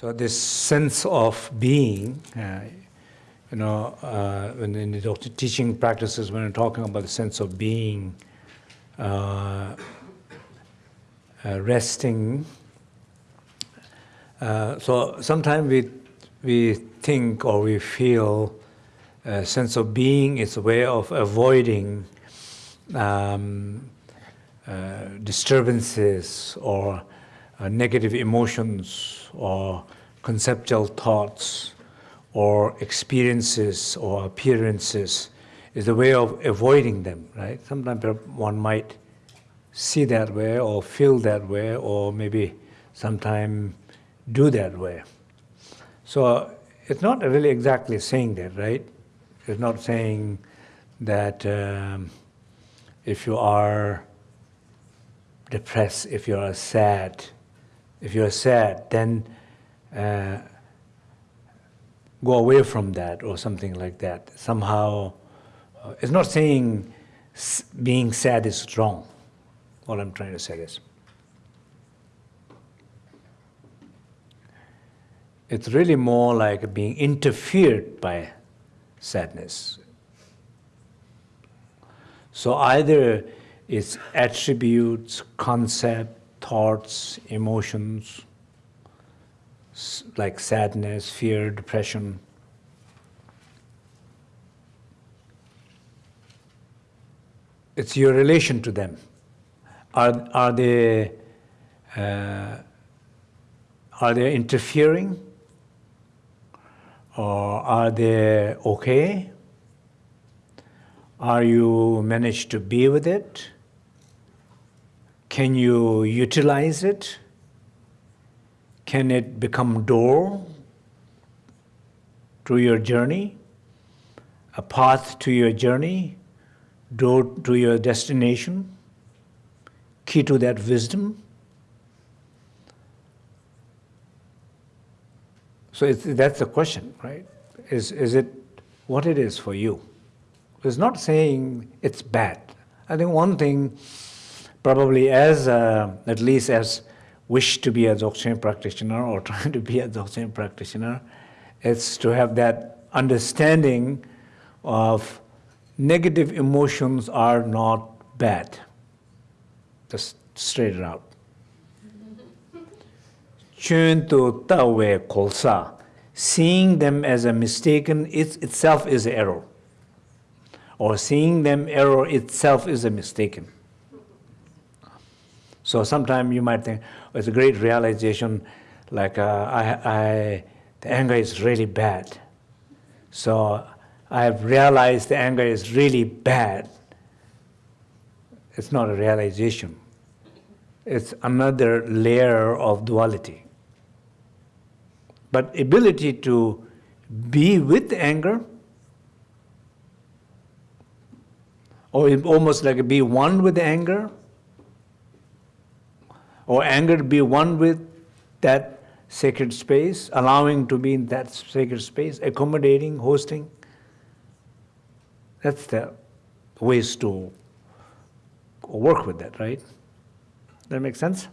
So this sense of being, uh, you know, uh, in, the teaching practices, when we're talking about the sense of being, uh, uh resting. Uh, so sometimes we we think or we feel a sense of being is a way of avoiding um, uh, disturbances or uh, negative emotions or conceptual thoughts or experiences or appearances is a way of avoiding them, right? Sometimes one might see that way or feel that way or maybe sometime do that way. So it's not really exactly saying that, right? It's not saying that um, if you are depressed, if you are sad, if you are sad, then uh, go away from that or something like that. Somehow, uh, it's not saying being sad is wrong. All I'm trying to say is. It's really more like being interfered by sadness. So either its attributes, concept, thoughts, emotions, like sadness, fear, depression. It's your relation to them. Are, are they uh, are they interfering? Or are they okay? Are you managed to be with it? Can you utilize it? Can it become door to your journey, a path to your journey, door to your destination, key to that wisdom? So that's the question, right? Is, is it what it is for you? It's not saying it's bad. I think one thing, probably as, uh, at least as wish to be a Dzogchen practitioner or trying to be a Dzogchen practitioner, it's to have that understanding of negative emotions are not bad. Just straight it out. To tawe kolsa, seeing them as a mistaken it itself is error. Or seeing them error itself is a mistaken. So sometimes you might think, oh, it's a great realization, like uh, I, I, the anger is really bad. So I have realized the anger is really bad. It's not a realization. It's another layer of duality. But ability to be with anger, or almost like be one with anger, or anger to be one with that sacred space, allowing to be in that sacred space, accommodating, hosting. That's the ways to work with that, right? That makes sense?